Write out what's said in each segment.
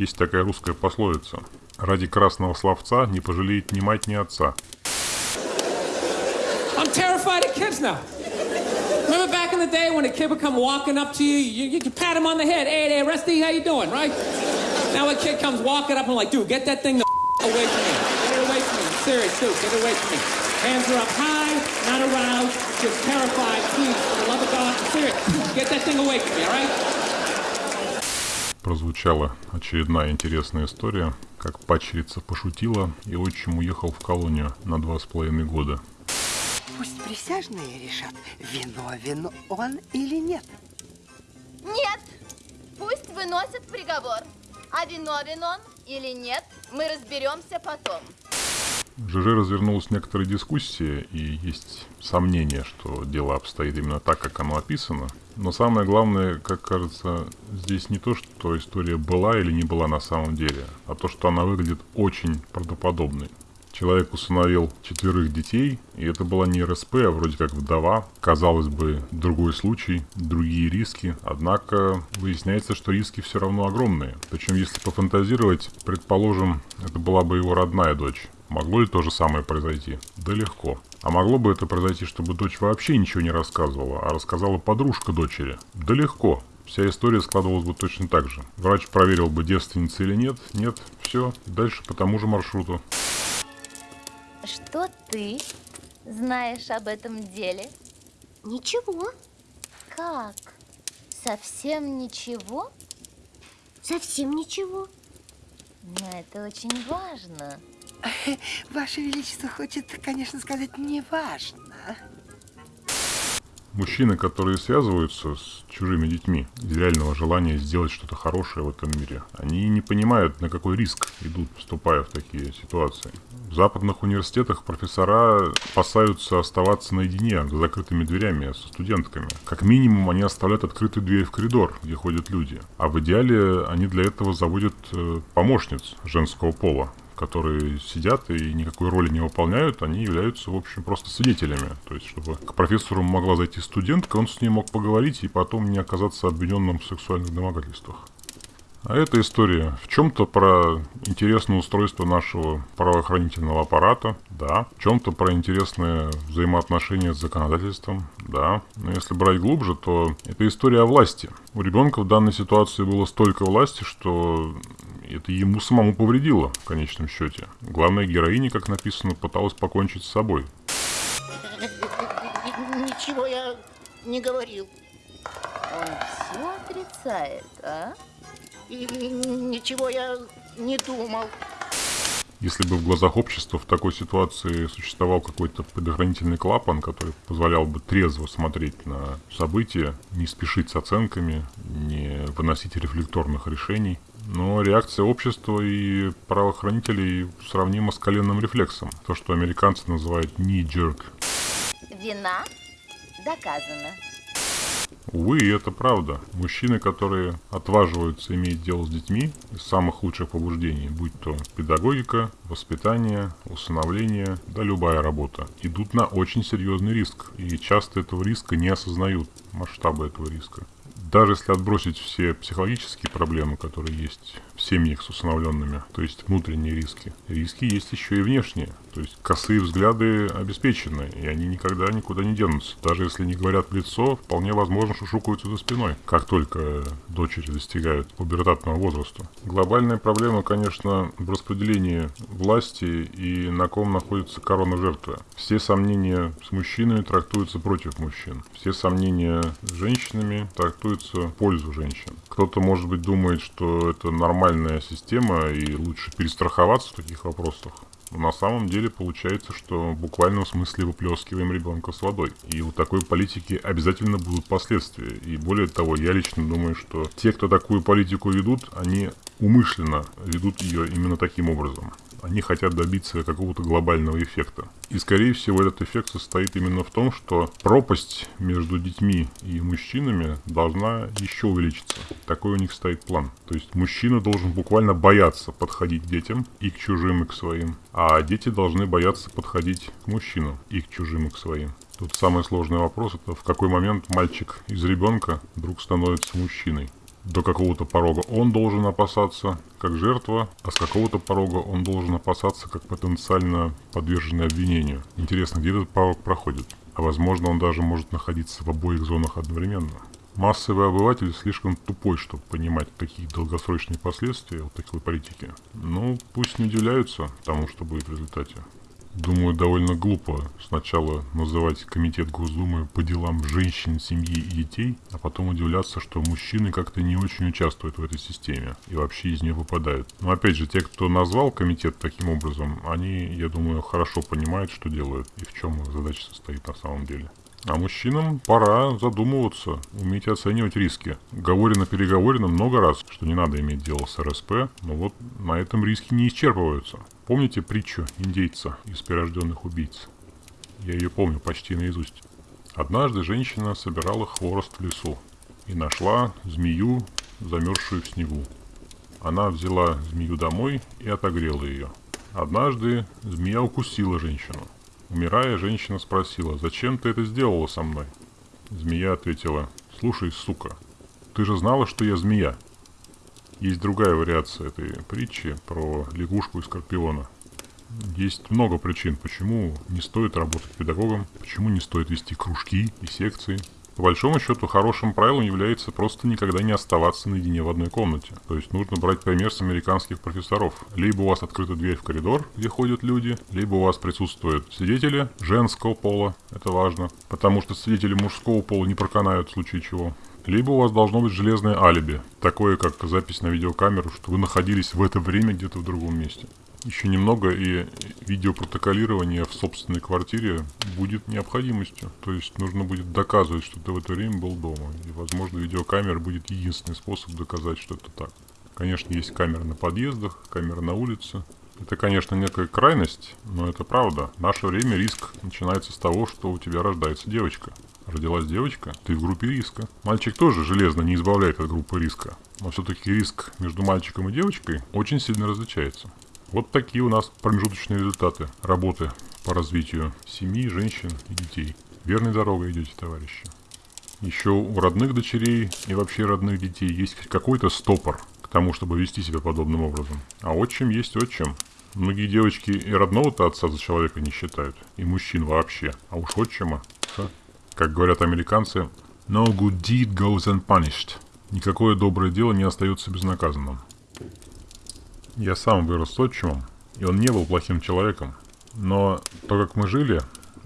Есть такая русская пословица. Ради красного словца не пожалеет ни мать, ни отца. Get that thing away from me, all right? Прозвучала очередная интересная история, как пачерица пошутила и отчим уехал в колонию на два с половиной года. Пусть присяжные решат, виновен он или нет. Нет, пусть выносят приговор. А виновен он или нет, мы разберемся потом. В ЖЖ развернулась некоторая дискуссия, и есть сомнение, что дело обстоит именно так, как оно описано. Но самое главное, как кажется, здесь не то, что история была или не была на самом деле, а то, что она выглядит очень правдоподобной. Человек усыновил четверых детей, и это была не РСП, а вроде как вдова. Казалось бы, другой случай, другие риски, однако выясняется, что риски все равно огромные. Причем, если пофантазировать, предположим, это была бы его родная дочь. Могло ли то же самое произойти? Да легко. А могло бы это произойти, чтобы дочь вообще ничего не рассказывала, а рассказала подружка дочери? Да легко. Вся история складывалась бы точно так же. Врач проверил бы, девственница или нет. Нет, все, дальше по тому же маршруту. Что ты знаешь об этом деле? Ничего, Как? Совсем ничего? совсем ничего. Но это очень важно. Ваше Величество хочет, конечно, сказать, не важно. Мужчины, которые связываются с чужими детьми из реального желания сделать что-то хорошее в этом мире, они не понимают, на какой риск идут, вступая в такие ситуации. В западных университетах профессора опасаются оставаться наедине за закрытыми дверями со студентками. Как минимум они оставляют открытую дверь в коридор, где ходят люди. А в идеале они для этого заводят э, помощниц женского пола, которые сидят и никакой роли не выполняют, они являются, в общем, просто свидетелями. То есть, чтобы к профессору могла зайти студентка, он с ней мог поговорить и потом не оказаться обвиненным в сексуальных домогательствах. А эта история в чем-то про интересное устройство нашего правоохранительного аппарата, да. В чем-то про интересные взаимоотношения с законодательством, да. Но если брать глубже, то это история о власти. У ребенка в данной ситуации было столько власти, что это ему самому повредило в конечном счете. Главная героиня, как написано, пыталась покончить с собой. Ничего я не говорил. Он все отрицает, а? И ничего я не думал. Если бы в глазах общества в такой ситуации существовал какой-то предохранительный клапан, который позволял бы трезво смотреть на события, не спешить с оценками, не выносить рефлекторных решений, но реакция общества и правоохранителей сравнима с коленным рефлексом. То, что американцы называют knee-jerk. Вина доказана. Увы, и это правда. Мужчины, которые отваживаются иметь дело с детьми из самых лучших побуждений, будь то педагогика, воспитание, усыновление, да любая работа, идут на очень серьезный риск. И часто этого риска не осознают, масштабы этого риска. Даже если отбросить все психологические проблемы, которые есть в семьях с усыновленными, то есть внутренние риски, риски есть еще и внешние. То есть косые взгляды обеспечены, и они никогда никуда не денутся. Даже если не говорят в лицо, вполне возможно шушукаются за спиной, как только дочери достигают пубертатного возраста. Глобальная проблема, конечно, в распределении власти и на ком находится корона жертвы. Все сомнения с мужчинами трактуются против мужчин. Все сомнения с женщинами трактуются в пользу женщин. Кто-то, может быть, думает, что это нормальная система и лучше перестраховаться в таких вопросах. Но на самом деле получается, что в буквальном смысле выплескиваем ребенка с водой. И у такой политики обязательно будут последствия. И более того, я лично думаю, что те, кто такую политику ведут, они умышленно ведут ее именно таким образом. Они хотят добиться какого-то глобального эффекта. И, скорее всего, этот эффект состоит именно в том, что пропасть между детьми и мужчинами должна еще увеличиться. Такой у них стоит план. То есть мужчина должен буквально бояться подходить к детям и к чужим, и к своим. А дети должны бояться подходить к мужчинам и к чужим, и к своим. Тут самый сложный вопрос, это в какой момент мальчик из ребенка вдруг становится мужчиной. До какого-то порога он должен опасаться как жертва, а с какого-то порога он должен опасаться как потенциально подверженный обвинению. Интересно, где этот порог проходит? А возможно, он даже может находиться в обоих зонах одновременно. Массовый обыватель слишком тупой, чтобы понимать, какие долгосрочные последствия вот такой политики. Ну, пусть не удивляются тому, что будет в результате. Думаю, довольно глупо сначала называть комитет Госдумы по делам женщин, семьи и детей, а потом удивляться, что мужчины как-то не очень участвуют в этой системе и вообще из нее выпадают. Но опять же, те, кто назвал комитет таким образом, они, я думаю, хорошо понимают, что делают и в чем задача состоит на самом деле. А мужчинам пора задумываться, уметь оценивать риски. Говорено переговорено много раз, что не надо иметь дело с РСП, но вот на этом риски не исчерпываются. Помните притчу индейца из прирожденных убийц? Я ее помню почти наизусть. Однажды женщина собирала хворост в лесу и нашла змею, замерзшую в снегу. Она взяла змею домой и отогрела ее. Однажды змея укусила женщину – Умирая, женщина спросила, «Зачем ты это сделала со мной?» Змея ответила, «Слушай, сука, ты же знала, что я змея?» Есть другая вариация этой притчи про лягушку и скорпиона. Есть много причин, почему не стоит работать педагогом, почему не стоит вести кружки и секции, по большому счету, хорошим правилом является просто никогда не оставаться наедине в одной комнате. То есть нужно брать пример с американских профессоров. Либо у вас открыта дверь в коридор, где ходят люди, либо у вас присутствуют свидетели женского пола, это важно, потому что свидетели мужского пола не проканают в случае чего. Либо у вас должно быть железное алиби, такое как запись на видеокамеру, что вы находились в это время где-то в другом месте. Еще немного и видеопротоколирование в собственной квартире будет необходимостью. То есть нужно будет доказывать, что ты в это время был дома. И, возможно, видеокамера будет единственный способ доказать, что это так. Конечно, есть камеры на подъездах, камеры на улице. Это, конечно, некая крайность, но это правда. В наше время риск начинается с того, что у тебя рождается девочка. Родилась девочка, ты в группе риска. Мальчик тоже железно не избавляет от группы риска. Но все-таки риск между мальчиком и девочкой очень сильно различается. Вот такие у нас промежуточные результаты работы по развитию семьи, женщин и детей. Верной дорогой идете, товарищи. Еще у родных дочерей и вообще родных детей есть какой-то стопор к тому, чтобы вести себя подобным образом. А отчим есть отчим. Многие девочки и родного-то отца за человека не считают, и мужчин вообще. А уж отчима, как говорят американцы, no good deed goes unpunished. Никакое доброе дело не остается безнаказанным. Я сам вырос с отчимом, и он не был плохим человеком. Но то, как мы жили,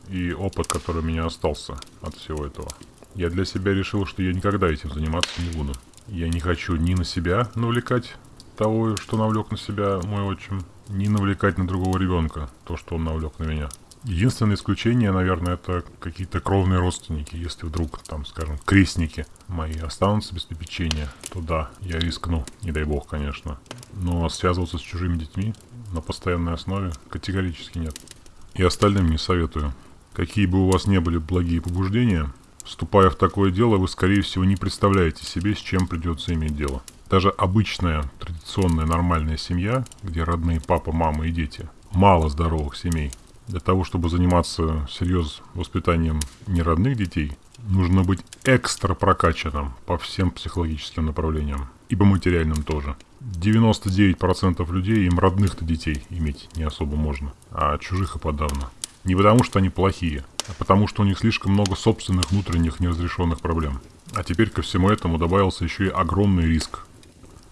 и опыт, который у меня остался от всего этого, я для себя решил, что я никогда этим заниматься не буду. Я не хочу ни на себя навлекать того, что навлек на себя мой отчим, ни навлекать на другого ребенка то, что он навлек на меня. Единственное исключение, наверное, это какие-то кровные родственники. Если вдруг, там, скажем, крестники мои останутся без попечения, то да, я рискну, не дай бог, конечно. Но связываться с чужими детьми на постоянной основе категорически нет. И остальным не советую. Какие бы у вас не были благие побуждения, вступая в такое дело, вы, скорее всего, не представляете себе, с чем придется иметь дело. Даже обычная, традиционная, нормальная семья, где родные папа, мама и дети, мало здоровых семей – для того, чтобы заниматься серьез воспитанием неродных детей, нужно быть экстра прокачанным по всем психологическим направлениям. И по материальным тоже. 99% людей им родных-то детей иметь не особо можно, а чужих и подавно. Не потому, что они плохие, а потому, что у них слишком много собственных внутренних неразрешенных проблем. А теперь ко всему этому добавился еще и огромный риск.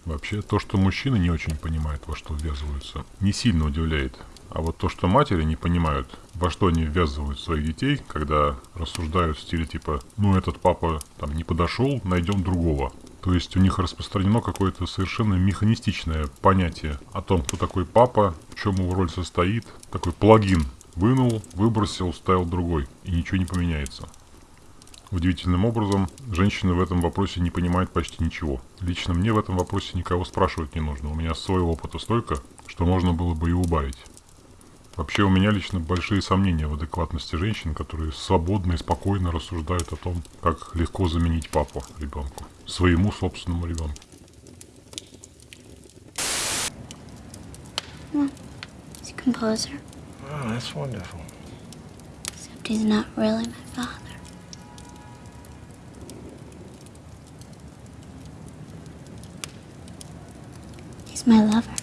Вообще, то, что мужчины не очень понимают, во что ввязываются, не сильно удивляет. А вот то, что матери не понимают, во что они ввязывают своих детей, когда рассуждают в стиле типа «ну этот папа там не подошел, найдем другого». То есть у них распространено какое-то совершенно механистичное понятие о том, кто такой папа, в чем его роль состоит. Такой плагин. Вынул, выбросил, ставил другой. И ничего не поменяется. Удивительным образом, женщины в этом вопросе не понимают почти ничего. Лично мне в этом вопросе никого спрашивать не нужно. У меня своего опыта столько, что можно было бы и убавить. Вообще у меня лично большие сомнения в адекватности женщин, которые свободно и спокойно рассуждают о том, как легко заменить папу ребенку, своему собственному ребенку. He's a composer. That's wonderful. Except he's not really my father. He's my lover.